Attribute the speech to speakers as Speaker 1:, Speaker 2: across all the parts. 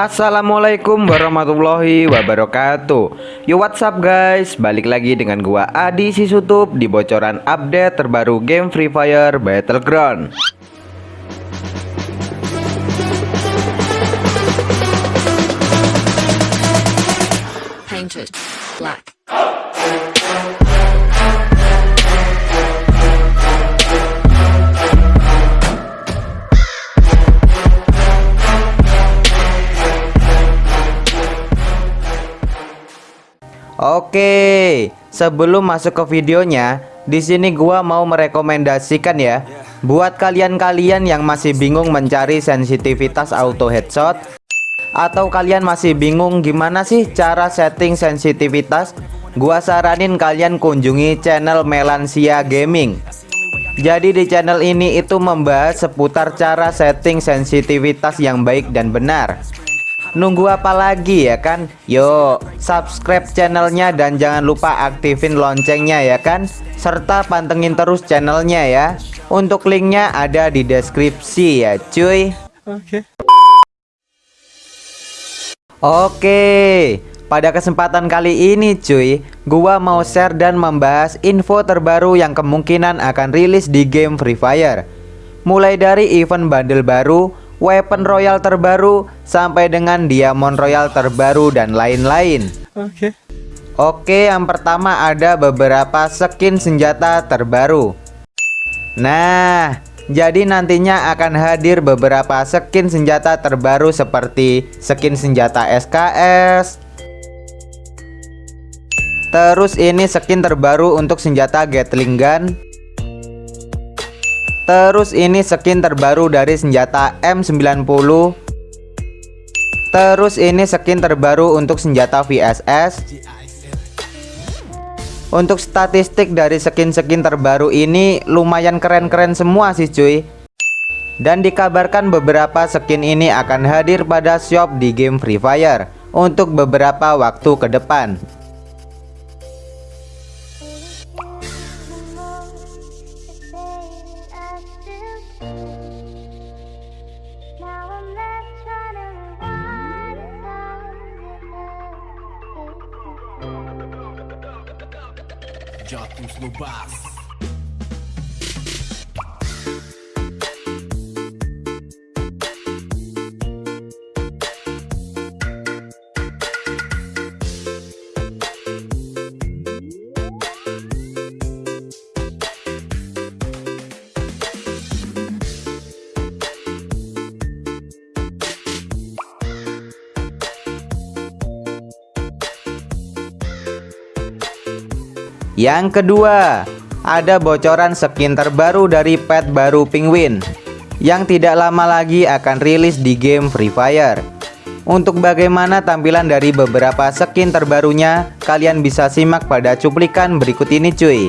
Speaker 1: Assalamualaikum warahmatullahi wabarakatuh. Yo what's up guys? Balik lagi dengan gua Adi Sisutup Di bocoran update terbaru game Free Fire Battleground.
Speaker 2: Painted black.
Speaker 1: Oke, sebelum masuk ke videonya, di sini gua mau merekomendasikan ya buat kalian-kalian yang masih bingung mencari sensitivitas auto headshot atau kalian masih bingung gimana sih cara setting sensitivitas, gua saranin kalian kunjungi channel Melansia Gaming. Jadi di channel ini itu membahas seputar cara setting sensitivitas yang baik dan benar. Nunggu apa lagi ya kan? Yuk, subscribe channelnya dan jangan lupa aktifin loncengnya ya kan? Serta pantengin terus channelnya ya. Untuk linknya ada di deskripsi ya cuy.
Speaker 3: Oke.
Speaker 1: Oke, pada kesempatan kali ini cuy, gua mau share dan membahas info terbaru yang kemungkinan akan rilis di game Free Fire. Mulai dari event bundle baru, weapon royal terbaru, sampai dengan diamond royal terbaru dan lain-lain.
Speaker 3: Oke.
Speaker 1: Oke, yang pertama ada beberapa skin senjata terbaru. Nah, jadi nantinya akan hadir beberapa skin senjata terbaru seperti skin senjata SKS. Terus ini skin terbaru untuk senjata Gatling Gun. Terus ini skin terbaru dari senjata M90. Terus ini skin terbaru untuk senjata VSS. Untuk statistik dari skin-skin terbaru ini lumayan keren-keren semua sih cuy Dan dikabarkan beberapa skin ini akan hadir pada shop di game Free Fire Untuk beberapa waktu ke depan
Speaker 4: Jatos no bar.
Speaker 1: Yang kedua, ada bocoran skin terbaru dari pet baru Penguin yang tidak lama lagi akan rilis di game Free Fire. Untuk bagaimana tampilan dari beberapa skin terbarunya, kalian bisa simak pada cuplikan berikut ini cuy.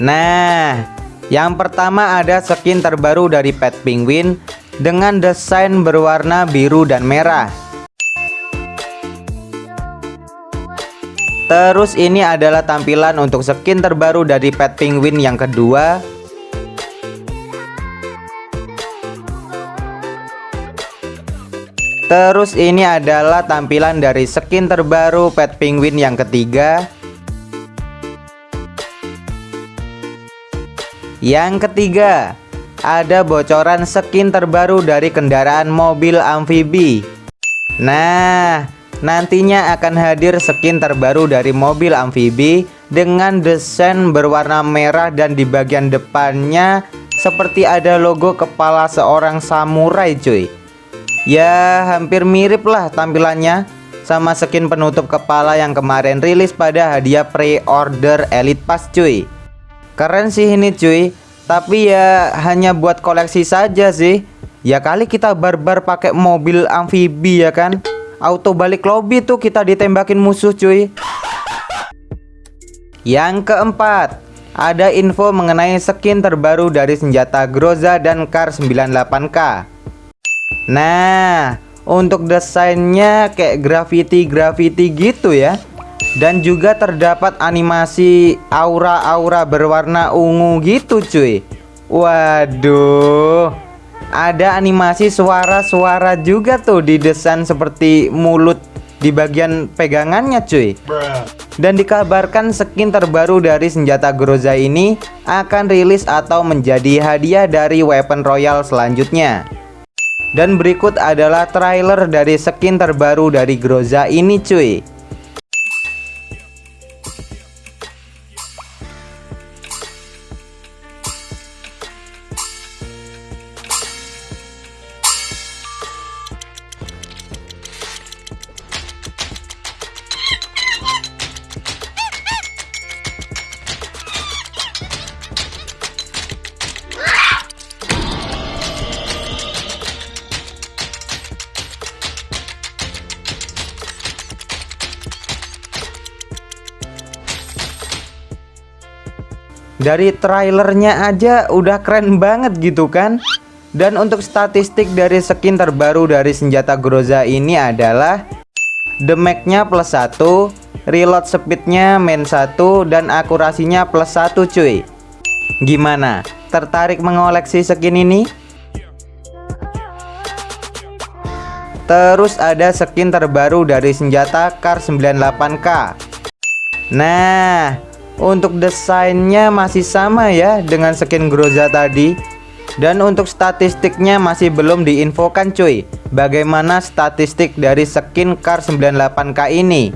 Speaker 1: Nah, yang pertama ada skin terbaru dari pet Penguin dengan desain berwarna biru dan merah. Terus ini adalah tampilan untuk skin terbaru dari pet penguin yang kedua. Terus ini adalah tampilan dari skin terbaru pet penguin yang ketiga. Yang ketiga Ada bocoran skin terbaru dari kendaraan mobil amfibi. Nah Nantinya akan hadir skin terbaru dari mobil amfibi dengan desain berwarna merah dan di bagian depannya seperti ada logo kepala seorang samurai cuy. Ya hampir mirip lah tampilannya sama skin penutup kepala yang kemarin rilis pada hadiah pre-order Elite Pass cuy. Keren sih ini cuy, tapi ya hanya buat koleksi saja sih. Ya kali kita barbar pakai mobil amfibi ya kan auto balik lobby tuh kita ditembakin musuh cuy. Yang keempat ada info mengenai skin terbaru dari senjata Groza dan Kar 98k Nah untuk desainnya kayak graffiti-graffiti gitu ya. Dan juga terdapat animasi aura-aura berwarna ungu gitu cuy. Waduh ada animasi suara-suara juga tuh didesain seperti mulut di bagian pegangannya cuy. Dan dikabarkan skin terbaru dari senjata Groza ini akan rilis atau menjadi hadiah dari weapon royal selanjutnya. Dan berikut adalah trailer dari skin terbaru dari Groza ini cuy Dari trailernya aja udah keren banget gitu kan Dan untuk statistik dari skin terbaru dari senjata Groza ini adalah Damage-nya plus 1 Reload speednya main 1 Dan akurasinya plus 1 cuy Gimana? Tertarik mengoleksi skin ini? Terus ada skin terbaru dari senjata Kar 98K Nah untuk desainnya masih sama ya dengan skin Groza tadi. Dan untuk statistiknya masih belum diinfokan cuy Bagaimana statistik dari skin Kar 98k ini.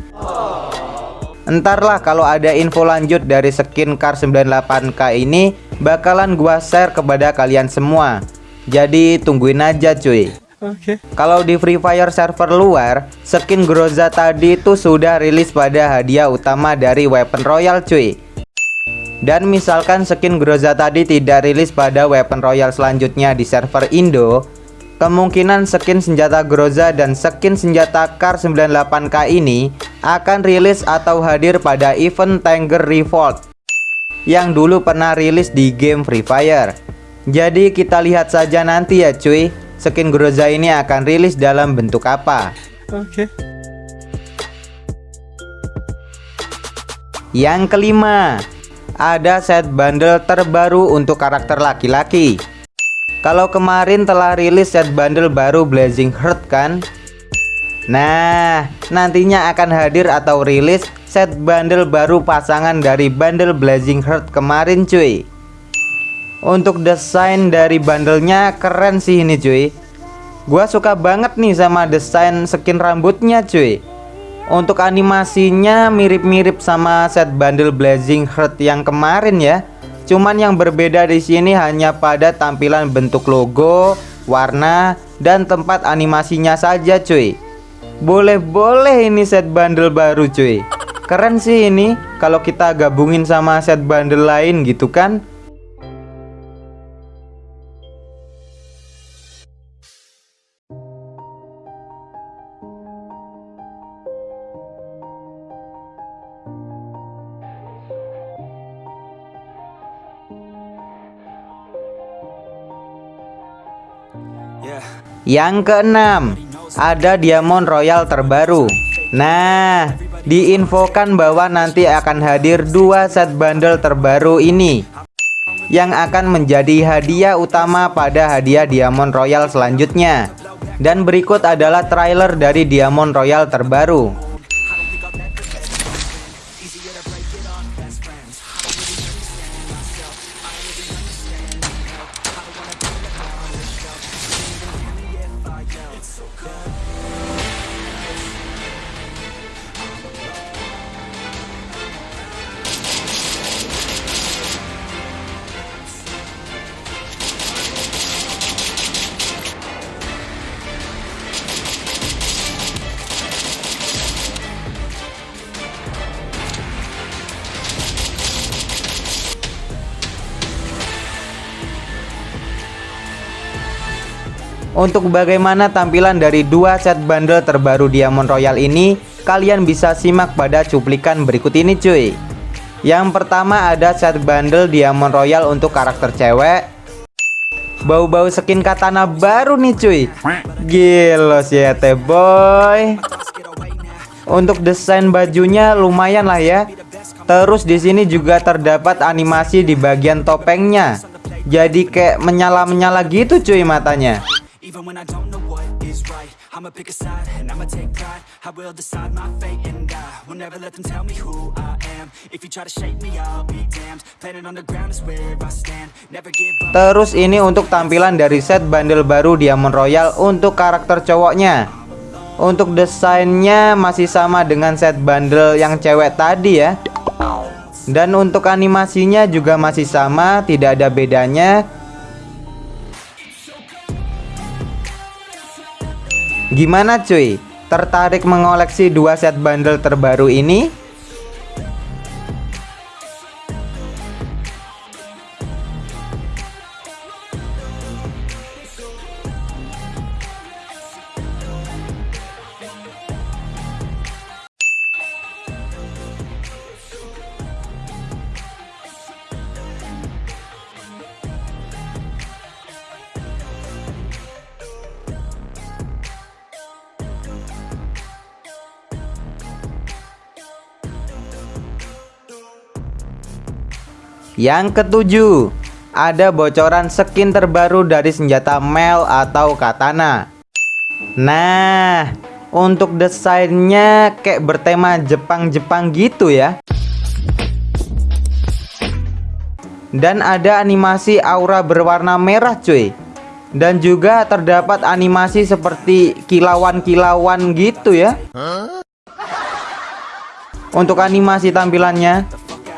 Speaker 1: Entarlah kalau ada info lanjut dari skin Kar 98k ini Bakalan gua share kepada kalian semua. Jadi tungguin aja cuy
Speaker 3: Oke. Okay.
Speaker 1: Kalau di Free Fire server luar, skin Groza tadi itu sudah rilis pada hadiah utama dari Weapon Royal cuy. Dan misalkan skin Groza tadi tidak rilis pada Weapon Royal selanjutnya di server Indo, kemungkinan skin senjata Groza dan skin senjata Kar 98k ini akan rilis atau hadir pada event Tanger Revolt yang dulu pernah rilis di game Free Fire. Jadi kita lihat saja nanti ya cuy skin Groza ini akan rilis dalam bentuk apa.
Speaker 3: Oke. Okay.
Speaker 1: Yang kelima, ada set bundle terbaru untuk karakter laki-laki. Kalau kemarin telah rilis set bundle baru Blazing Heart kan? Nah, nantinya akan hadir atau rilis set bundle baru pasangan dari bundle Blazing Heart kemarin cuy. Untuk desain dari bandelnya keren sih ini cuy. Gua suka banget nih sama desain skin rambutnya cuy. Untuk animasinya mirip-mirip sama set bundle Blazing Heart yang kemarin ya. Cuman yang berbeda di sini hanya pada tampilan bentuk logo, warna, dan tempat animasinya saja cuy. Boleh-boleh ini set bundle baru cuy. Keren sih ini kalau kita gabungin sama set bundle lain gitu kan Yang keenam, ada Diamond Royal terbaru. Nah, diinfokan bahwa nanti akan hadir dua set bundle terbaru ini yang akan menjadi hadiah utama pada hadiah Diamond Royal selanjutnya. Dan berikut adalah trailer dari Diamond Royal terbaru. Untuk bagaimana tampilan dari dua set bundle terbaru Diamond Royal ini, kalian bisa simak pada cuplikan berikut ini cuy. Yang pertama ada set bundle Diamond Royal untuk karakter cewek. Bau-bau skin katana baru nih cuy. Gila sih ya teh boy. Untuk desain bajunya lumayan lah ya. Terus di sini juga terdapat animasi di bagian topengnya jadi kayak menyala-menyala gitu cuy matanya
Speaker 3: Even when I don't know what is right I'ma pick a side and I'ma take pride. I will decide my fate and I will never let them tell me who I am. If you try to shake me I'll be damned. Planet on the ground is where I stand. Never give up.
Speaker 1: Terus ini untuk tampilan dari set bundle baru Diamond Royal untuk karakter cowoknya. Untuk desainnya masih sama dengan set bundle yang cewek tadi ya. Dan untuk animasinya juga masih sama tidak ada bedanya Gimana cuy? Tertarik mengoleksi dua set bundle terbaru ini? Yang ketujuh, ada bocoran skin terbaru dari senjata Mel atau Katana. Nah, untuk desainnya kayak bertema Jepang-Jepang gitu ya. Dan ada animasi aura berwarna merah cuy. Dan juga terdapat animasi seperti kilauan-kilauan gitu ya. Untuk animasi tampilannya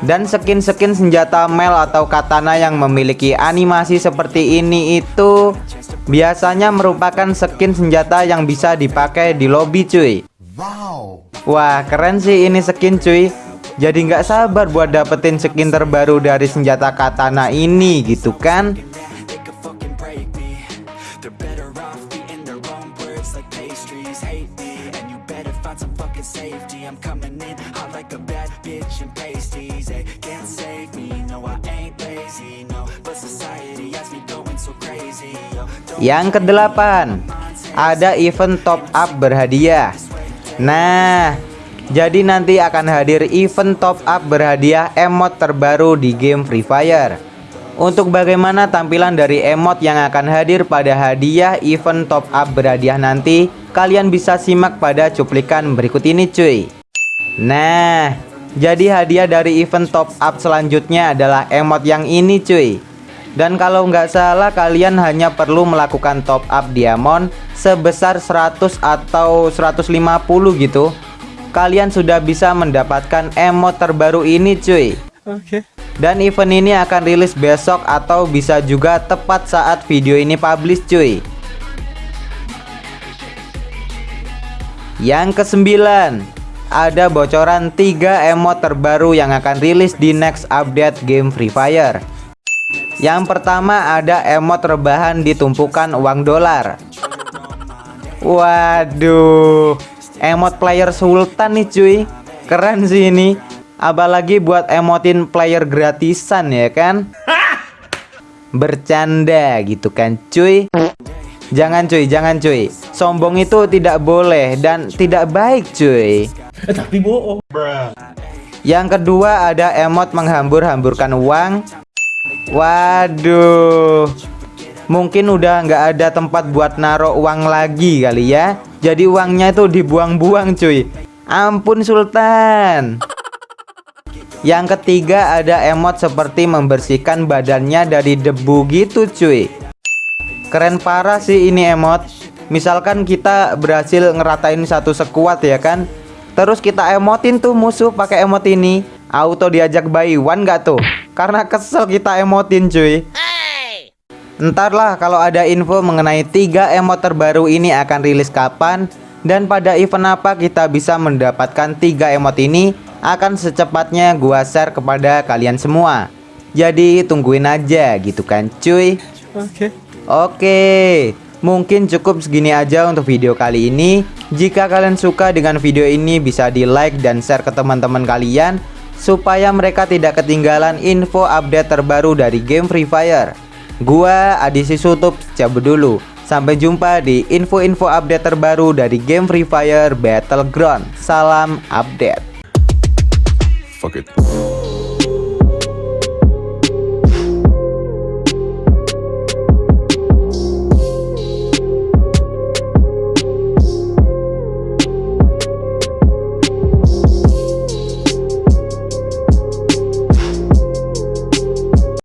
Speaker 1: dan skin-skin senjata Mel atau katana yang memiliki animasi seperti ini itu biasanya merupakan skin senjata yang bisa dipakai di lobby cuy.
Speaker 4: Wow.
Speaker 1: Wah keren sih ini skin cuy. Jadi nggak sabar buat dapetin skin terbaru dari senjata katana ini gitu kan Yang kedelapan Ada event top up berhadiah. Nah Jadi nanti akan hadir event top up berhadiah emot terbaru di game Free Fire. Untuk bagaimana tampilan dari emot yang akan hadir pada hadiah event top up berhadiah nanti Kalian bisa simak pada cuplikan berikut ini cuy. Nah Jadi hadiah dari event top up selanjutnya adalah emot yang ini cuy dan kalau nggak salah kalian hanya perlu melakukan top up diamond sebesar 100 atau 150 gitu. Kalian sudah bisa mendapatkan emot terbaru ini cuy. Dan event ini akan rilis besok atau bisa juga tepat saat video ini publish cuy. Yang kesembilan Ada bocoran 3 emot terbaru yang akan rilis di next update game Free Fire yang pertama ada emot rebahan di tumpukan uang dolar. Waduh Emot player sultan nih cuy. Keren sih ini. Apalagi buat emotin player gratisan ya kan? Bercanda gitu kan cuy. Jangan cuy, jangan cuy. Sombong itu tidak boleh dan tidak baik cuy.
Speaker 4: Tapi bohong.
Speaker 1: Yang kedua ada emot menghambur-hamburkan uang Waduh. Mungkin udah nggak ada tempat buat naruh uang lagi kali ya. Jadi uangnya itu dibuang-buang cuy. Ampun Sultan. Yang ketiga ada emot seperti membersihkan badannya dari debu gitu cuy. Keren parah sih ini emot. Misalkan kita berhasil ngeratain satu sekuat ya kan? Terus kita emotin tuh musuh pakai emot ini. Auto diajak buy one gak tuh Karena kesel kita emotin cuy. Ntar lah kalau ada info mengenai tiga emot terbaru ini akan rilis kapan Dan pada event apa kita bisa mendapatkan tiga emot ini Akan secepatnya gua share kepada kalian semua. Jadi tungguin aja gitu kan cuy?
Speaker 4: Oke.
Speaker 1: Oke. Mungkin cukup segini aja untuk video kali ini. Jika kalian suka dengan video ini bisa di like dan share ke teman-teman kalian Supaya mereka tidak ketinggalan info update terbaru dari game Free Fire. Gua Adisi Sutup cabut dulu. Sampai jumpa di info-info update terbaru dari game Free Fire Battleground. Salam update.
Speaker 4: Fuck it.